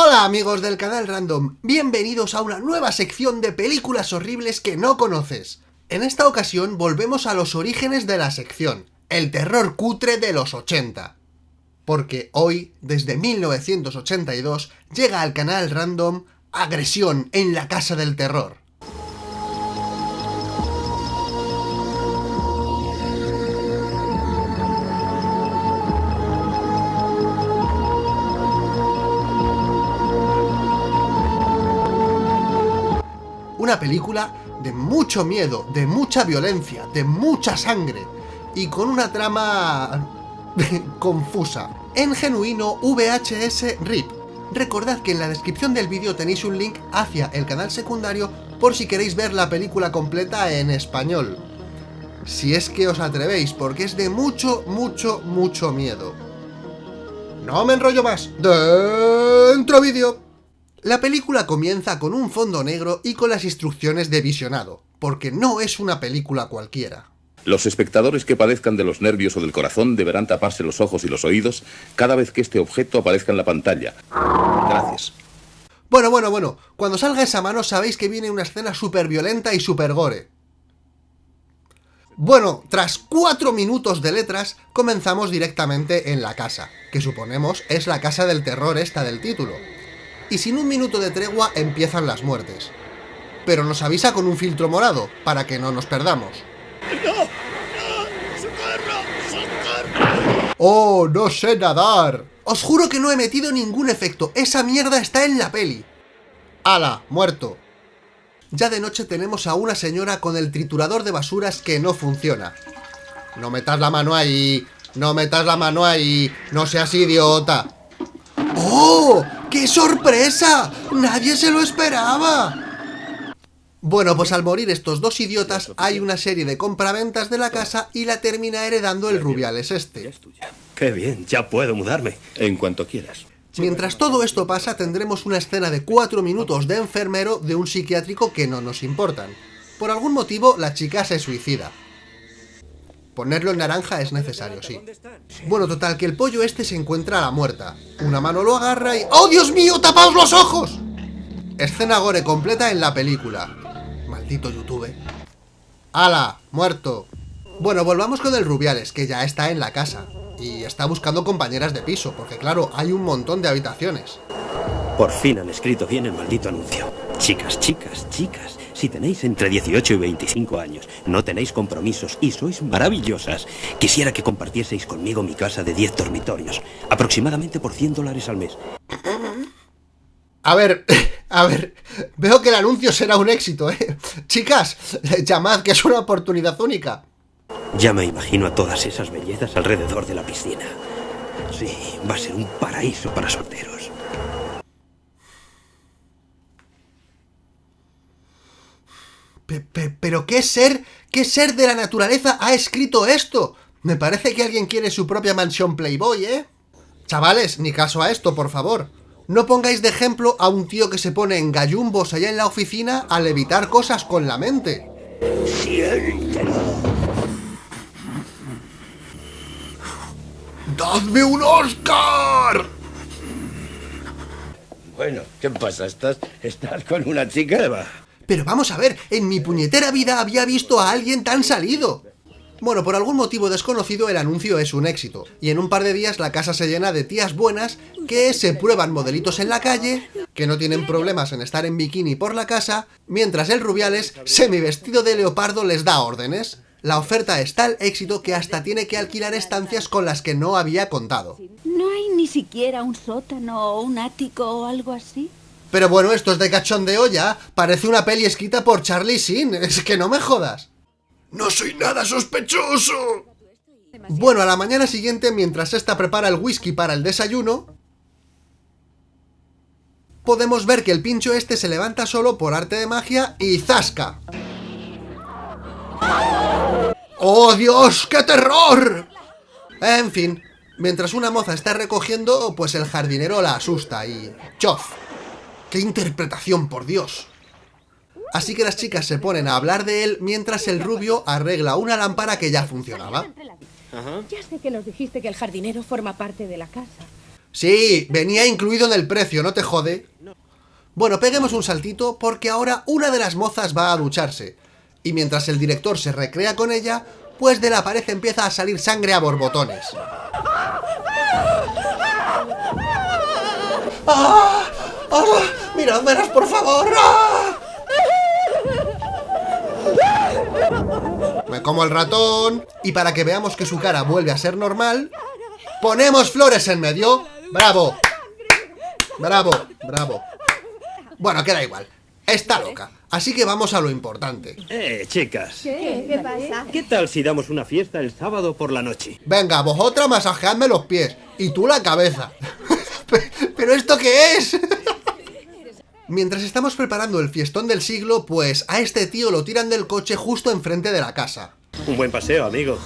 Hola amigos del canal Random, bienvenidos a una nueva sección de películas horribles que no conoces. En esta ocasión volvemos a los orígenes de la sección, el terror cutre de los 80. Porque hoy, desde 1982, llega al canal Random Agresión en la Casa del Terror. Una película de mucho miedo, de mucha violencia, de mucha sangre y con una trama confusa. En genuino VHS RIP. Recordad que en la descripción del vídeo tenéis un link hacia el canal secundario por si queréis ver la película completa en español. Si es que os atrevéis, porque es de mucho, mucho, mucho miedo. No me enrollo más. Dentro vídeo. La película comienza con un fondo negro y con las instrucciones de visionado, porque no es una película cualquiera. Los espectadores que padezcan de los nervios o del corazón deberán taparse los ojos y los oídos cada vez que este objeto aparezca en la pantalla. Gracias. Bueno, bueno, bueno, cuando salga esa mano sabéis que viene una escena súper violenta y súper gore. Bueno, tras cuatro minutos de letras, comenzamos directamente en la casa, que suponemos es la casa del terror esta del título y sin un minuto de tregua empiezan las muertes. Pero nos avisa con un filtro morado, para que no nos perdamos. ¡No! ¡No! ¡Socorro! ¡Socorro! ¡Oh, no sé nadar! Os juro que no he metido ningún efecto, esa mierda está en la peli. ¡Hala! Muerto. Ya de noche tenemos a una señora con el triturador de basuras que no funciona. No metas la mano ahí, no metas la mano ahí, no seas idiota. ¡Oh! ¡Qué sorpresa! ¡Nadie se lo esperaba! Bueno, pues al morir estos dos idiotas, hay una serie de compraventas de la casa y la termina heredando el Rubiales este. ¡Qué bien! Ya puedo mudarme. En cuanto quieras. Mientras todo esto pasa, tendremos una escena de cuatro minutos de enfermero de un psiquiátrico que no nos importan. Por algún motivo, la chica se suicida. Ponerlo en naranja es necesario, sí. Bueno, total, que el pollo este se encuentra a la muerta. Una mano lo agarra y... ¡Oh, Dios mío! ¡Tapaos los ojos! Escena gore completa en la película. Maldito YouTube. ¡Hala! ¡Muerto! Bueno, volvamos con el Rubiales, que ya está en la casa. Y está buscando compañeras de piso, porque claro, hay un montón de habitaciones. Por fin han escrito bien el maldito anuncio. Chicas, chicas, chicas, si tenéis entre 18 y 25 años, no tenéis compromisos y sois maravillosas, quisiera que compartieseis conmigo mi casa de 10 dormitorios, aproximadamente por 100 dólares al mes. A ver, a ver, veo que el anuncio será un éxito, ¿eh? Chicas, llamad que es una oportunidad única. Ya me imagino a todas esas bellezas alrededor de la piscina. Sí, va a ser un paraíso para solteros. ¿Pero qué ser, qué ser de la naturaleza ha escrito esto? Me parece que alguien quiere su propia mansión Playboy, ¿eh? Chavales, ni caso a esto, por favor. No pongáis de ejemplo a un tío que se pone en gallumbos allá en la oficina al evitar cosas con la mente. ¡Dadme un Oscar! Bueno, ¿qué pasa? ¿Estás, estás con una chica? Eva? Pero vamos a ver, en mi puñetera vida había visto a alguien tan salido. Bueno, por algún motivo desconocido el anuncio es un éxito, y en un par de días la casa se llena de tías buenas que se prueban modelitos en la calle, que no tienen problemas en estar en bikini por la casa, mientras el Rubiales, semi vestido de leopardo, les da órdenes. La oferta es tal éxito que hasta tiene que alquilar estancias con las que no había contado. ¿No hay ni siquiera un sótano o un ático o algo así? Pero bueno, esto es de cachondeo ya. Parece una peli escrita por Charlie Sin. Es que no me jodas. ¡No soy nada sospechoso! Bueno, a la mañana siguiente, mientras esta prepara el whisky para el desayuno, podemos ver que el pincho este se levanta solo por arte de magia y ¡zasca! ¡Oh, Dios! ¡Qué terror! En fin, mientras una moza está recogiendo, pues el jardinero la asusta y... ¡chof! ¡Qué interpretación, por Dios! Así que las chicas se ponen a hablar de él mientras el rubio arregla una lámpara que ya funcionaba. Ya sé que nos dijiste que el jardinero forma parte de la casa. Sí, venía incluido en el precio, no te jode. Bueno, peguemos un saltito porque ahora una de las mozas va a ducharse. Y mientras el director se recrea con ella, pues de la pared empieza a salir sangre a borbotones. ¡Ah! ¡Ah! ¡Mirad, verás, por favor! ¡Ah! Me como el ratón y para que veamos que su cara vuelve a ser normal, ponemos flores en medio. ¡Bravo! ¡Bravo! ¡Bravo! Bueno, queda igual. Está loca. Así que vamos a lo importante. Eh, chicas. ¿Qué? ¿Qué pasa? ¿Qué tal si damos una fiesta el sábado por la noche? Venga, vosotras masajeadme los pies y tú la cabeza. ¿Pero esto qué es? Mientras estamos preparando el fiestón del siglo, pues a este tío lo tiran del coche justo enfrente de la casa. Un buen paseo, amigo.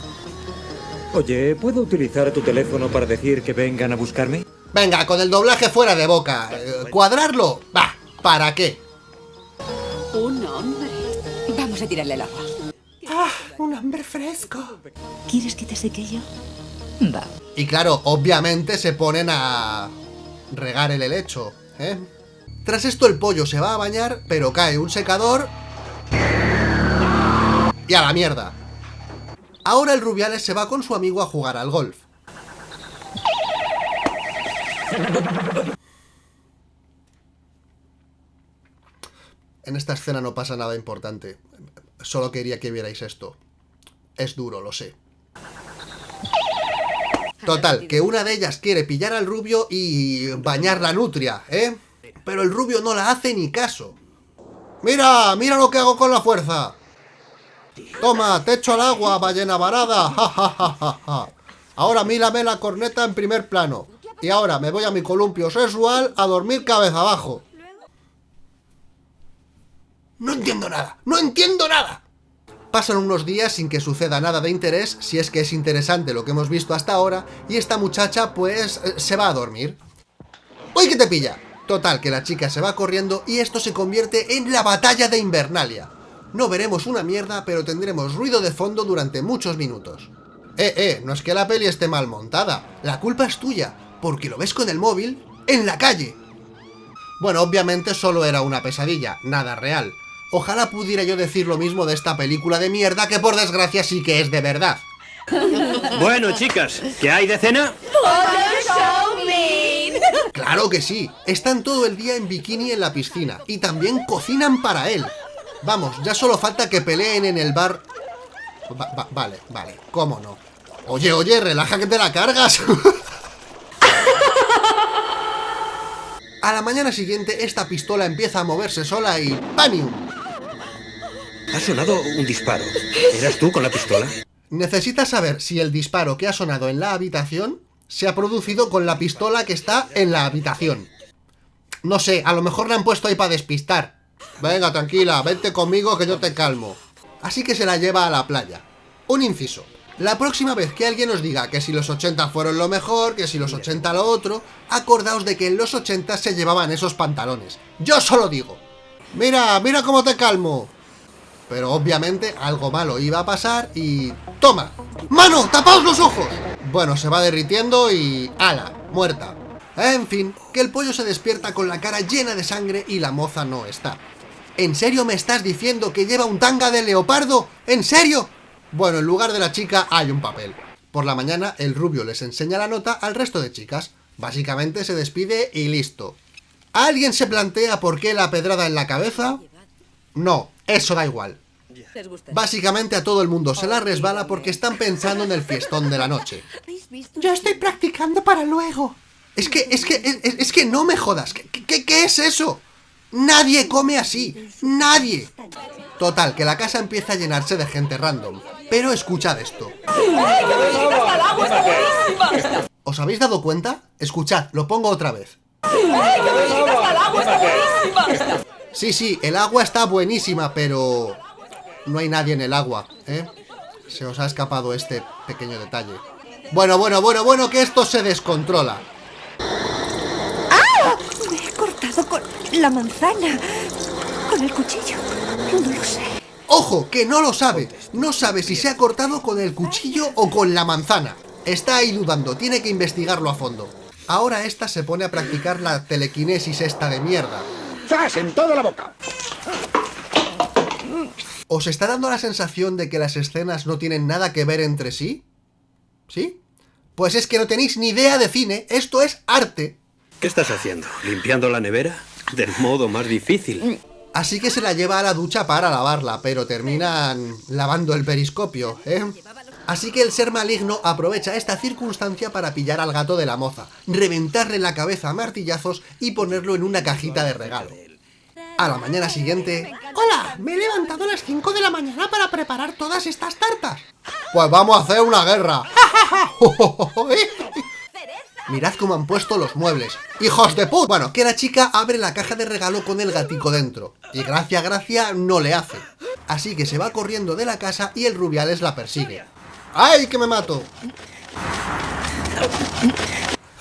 Oye, ¿puedo utilizar tu teléfono para decir que vengan a buscarme? Venga, con el doblaje fuera de boca. Eh, ¿Cuadrarlo? Va, ¿para qué? Un hombre. Vamos a tirarle el agua. Ah, un hambre fresco. ¿Quieres que te seque yo? Va. Y claro, obviamente se ponen a regar el helecho, ¿eh? Tras esto el pollo se va a bañar, pero cae un secador... Y a la mierda. Ahora el Rubiales se va con su amigo a jugar al golf. En esta escena no pasa nada importante. Solo quería que vierais esto. Es duro, lo sé. Total, que una de ellas quiere pillar al rubio y bañar la nutria, ¿eh? Pero el rubio no la hace ni caso. ¡Mira! ¡Mira lo que hago con la fuerza! Toma, te echo al agua, ballena varada. Ja, ja, ja, ja, ja. Ahora mírame la corneta en primer plano. Y ahora me voy a mi columpio sexual a dormir cabeza abajo. No entiendo nada. ¡No entiendo nada! Pasan unos días sin que suceda nada de interés, si es que es interesante lo que hemos visto hasta ahora, y esta muchacha, pues, eh, se va a dormir. ¡Uy, que te pilla! Total, que la chica se va corriendo y esto se convierte en la batalla de Invernalia. No veremos una mierda, pero tendremos ruido de fondo durante muchos minutos. Eh, eh, no es que la peli esté mal montada, la culpa es tuya, porque lo ves con el móvil en la calle. Bueno, obviamente solo era una pesadilla, nada real. Ojalá pudiera yo decir lo mismo de esta película de mierda que por desgracia sí que es de verdad. Bueno, chicas, ¿qué hay de cena? Claro que sí, están todo el día en bikini en la piscina y también cocinan para él. Vamos, ya solo falta que peleen en el bar... Va- va- vale, vale, cómo no. Oye, oye, relaja que te la cargas. A la mañana siguiente esta pistola empieza a moverse sola y ¡Panium! Ha sonado un disparo. ¿Eras tú con la pistola? Necesitas saber si el disparo que ha sonado en la habitación se ha producido con la pistola que está en la habitación. No sé, a lo mejor la han puesto ahí para despistar. Venga, tranquila, vente conmigo que yo te calmo. Así que se la lleva a la playa. Un inciso. La próxima vez que alguien os diga que si los 80 fueron lo mejor, que si los 80 lo otro, acordaos de que en los 80 se llevaban esos pantalones. Yo solo digo. Mira, mira cómo te calmo. Pero obviamente algo malo iba a pasar y... ¡Toma! ¡Mano! ¡Tapaos los ojos! Bueno, se va derritiendo y... ¡Hala! Muerta. En fin, que el pollo se despierta con la cara llena de sangre y la moza no está. ¿En serio me estás diciendo que lleva un tanga de leopardo? ¿En serio? Bueno, en lugar de la chica hay un papel. Por la mañana el rubio les enseña la nota al resto de chicas. Básicamente se despide y listo. ¿Alguien se plantea por qué la pedrada en la cabeza? No, eso da igual. ¿Les gusta? Básicamente a todo el mundo se la resbala porque están pensando en el fiestón de la noche. Yo estoy practicando para luego. Es que, es que, es, es que no me jodas. ¿Qué, qué, qué es eso? Nadie come así. Nadie. Total, que la casa empieza a llenarse de gente random. Pero escuchad esto. ¿Os habéis dado cuenta? Escuchad, lo pongo otra vez. Sí, sí, el agua está buenísima, pero... No hay nadie en el agua, ¿eh? Se os ha escapado este pequeño detalle. Bueno, bueno, bueno, bueno, que esto se descontrola. Me he cortado con la manzana. Con el cuchillo. No lo sé. ¡Ojo! Que no lo sabe. No sabe si se ha cortado con el cuchillo o con la manzana. Está ahí dudando, tiene que investigarlo a fondo. Ahora esta se pone a practicar la telequinesis esta de mierda. ¡Zas en toda la boca! ¿Os está dando la sensación de que las escenas no tienen nada que ver entre sí? ¿Sí? Pues es que no tenéis ni idea de cine, esto es arte. ¿Qué estás haciendo? ¿Limpiando la nevera? Del modo más difícil. Así que se la lleva a la ducha para lavarla, pero terminan lavando el periscopio, ¿eh? Así que el ser maligno aprovecha esta circunstancia para pillar al gato de la moza, reventarle la cabeza a martillazos y ponerlo en una cajita de regalo. A la mañana siguiente... ¡Hola! Me he levantado a las 5 de la mañana para preparar todas estas tartas. Pues vamos a hacer una guerra. Mirad cómo han puesto los muebles. ¡Hijos de puta! Bueno, que la chica abre la caja de regalo con el gatico dentro. Y gracia, gracia, no le hace. Así que se va corriendo de la casa y el Rubiales la persigue. ¡Ay, que me mato!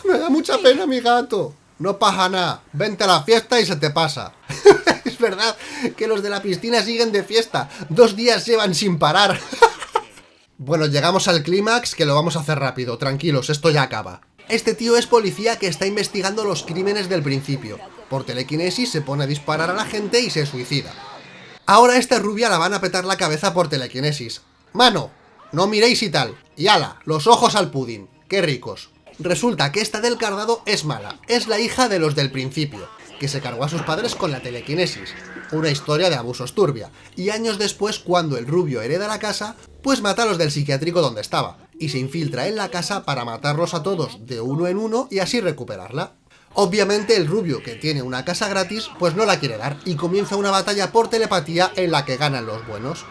Me da mucha pena mi gato. No pasa nada. Vente a la fiesta y se te pasa. verdad que los de la piscina siguen de fiesta. Dos días llevan sin parar. bueno, llegamos al clímax que lo vamos a hacer rápido. Tranquilos, esto ya acaba. Este tío es policía que está investigando los crímenes del principio. Por telequinesis se pone a disparar a la gente y se suicida. Ahora a esta rubia la van a petar la cabeza por telequinesis. Mano, no miréis y tal. Y ala, los ojos al pudín. Qué ricos. Resulta que esta del cardado es mala. Es la hija de los del principio, que se cargó a sus padres con la telequinesis. Una historia de abusos turbia. Y años después, cuando el rubio hereda la casa, pues mata a los del psiquiátrico donde estaba y se infiltra en la casa para matarlos a todos de uno en uno y así recuperarla. Obviamente el rubio, que tiene una casa gratis, pues no la quiere dar y comienza una batalla por telepatía en la que ganan los buenos.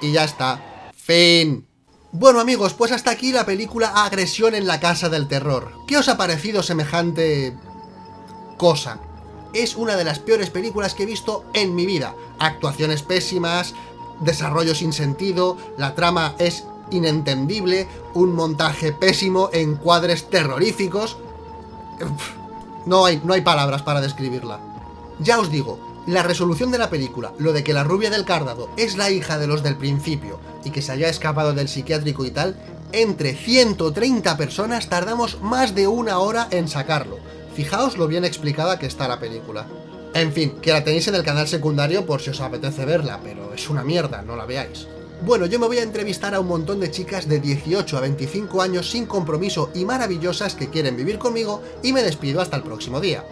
Y ya está. Fin. Bueno amigos, pues hasta aquí la película Agresión en la Casa del Terror. ¿Qué os ha parecido semejante... cosa? Es una de las peores películas que he visto en mi vida. Actuaciones pésimas, desarrollo sin sentido, la trama es inentendible, un montaje pésimo, encuadres terroríficos... No hay, no hay palabras para describirla. Ya os digo, la resolución de la película, lo de que la rubia del cárdado es la hija de los del principio y que se haya escapado del psiquiátrico y tal, entre 130 personas tardamos más de una hora en sacarlo. Fijaos lo bien explicada que está la película. En fin, que la tenéis en el canal secundario por si os apetece verla, pero es una mierda, no la veáis. Bueno, yo me voy a entrevistar a un montón de chicas de 18 a 25 años sin compromiso y maravillosas que quieren vivir conmigo y me despido hasta el próximo día.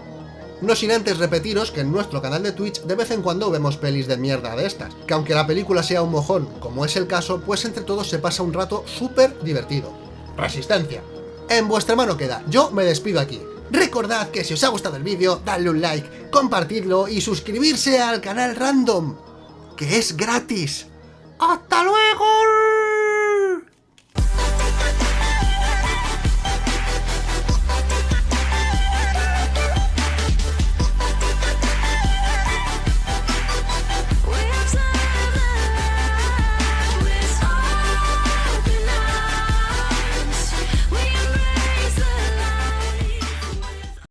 No sin antes repetiros que en nuestro canal de Twitch de vez en cuando vemos pelis de mierda de estas, que aunque la película sea un mojón, como es el caso, pues entre todos se pasa un rato súper divertido. Resistencia. En vuestra mano queda, yo me despido aquí. Recordad que si os ha gustado el vídeo, dadle un like, compartidlo y suscribirse al canal Random, que es gratis. ¡Hasta luego!